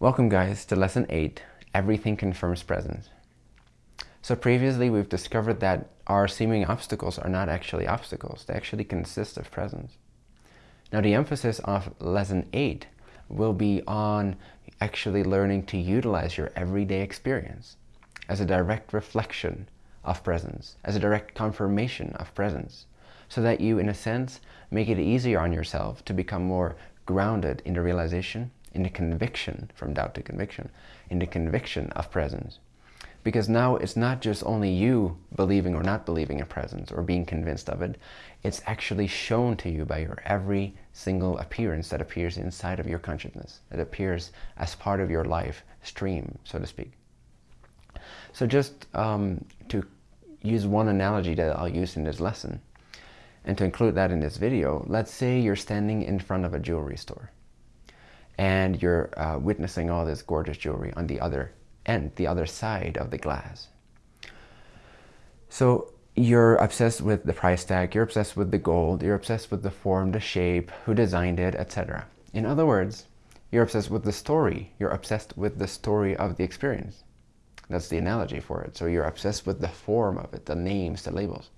Welcome guys to lesson 8, Everything Confirms Presence. So previously we've discovered that our seeming obstacles are not actually obstacles, they actually consist of presence. Now the emphasis of lesson 8 will be on actually learning to utilize your everyday experience as a direct reflection of presence, as a direct confirmation of presence, so that you, in a sense, make it easier on yourself to become more grounded in the realization, in the conviction, from doubt to conviction, in the conviction of presence. Because now it's not just only you believing or not believing in presence or being convinced of it, it's actually shown to you by your every single appearance that appears inside of your consciousness, that appears as part of your life stream, so to speak. So just um, to use one analogy that I'll use in this lesson, and to include that in this video, let's say you're standing in front of a jewelry store and you're uh, witnessing all this gorgeous jewelry on the other end, the other side of the glass. So you're obsessed with the price tag, you're obsessed with the gold, you're obsessed with the form, the shape, who designed it, etc. In other words, you're obsessed with the story. You're obsessed with the story of the experience. That's the analogy for it. So you're obsessed with the form of it, the names, the labels.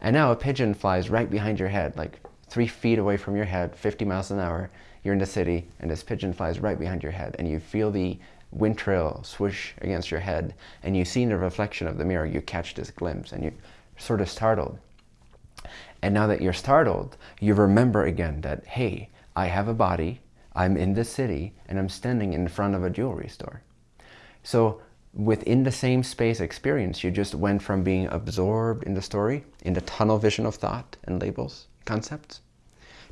And now a pigeon flies right behind your head, like three feet away from your head, 50 miles an hour. You're in the city and this pigeon flies right behind your head and you feel the wind trail swish against your head and you see in the reflection of the mirror, you catch this glimpse and you're sort of startled. And now that you're startled, you remember again that, hey, I have a body, I'm in the city, and I'm standing in front of a jewelry store. So within the same space experience, you just went from being absorbed in the story, in the tunnel vision of thought and labels, concepts,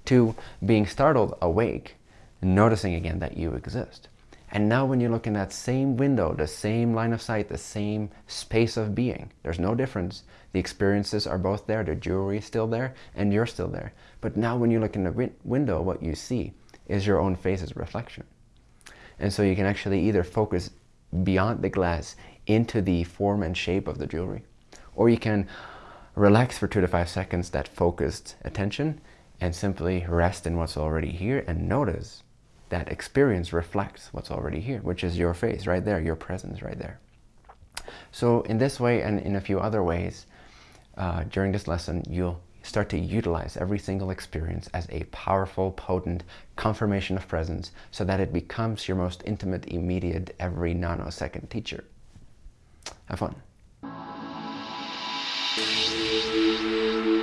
to being startled, awake, noticing again that you exist. And now when you look in that same window, the same line of sight, the same space of being, there's no difference. The experiences are both there, the jewelry is still there, and you're still there. But now when you look in the window, what you see is your own face's reflection. And so you can actually either focus beyond the glass into the form and shape of the jewelry, or you can relax for two to five seconds that focused attention and simply rest in what's already here and notice that experience reflects what's already here, which is your face right there, your presence right there. So in this way and in a few other ways, uh, during this lesson, you'll start to utilize every single experience as a powerful, potent confirmation of presence so that it becomes your most intimate, immediate, every nanosecond teacher. Have fun. Música